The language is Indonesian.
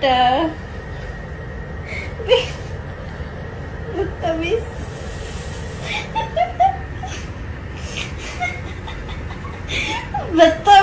later. Look. Betul.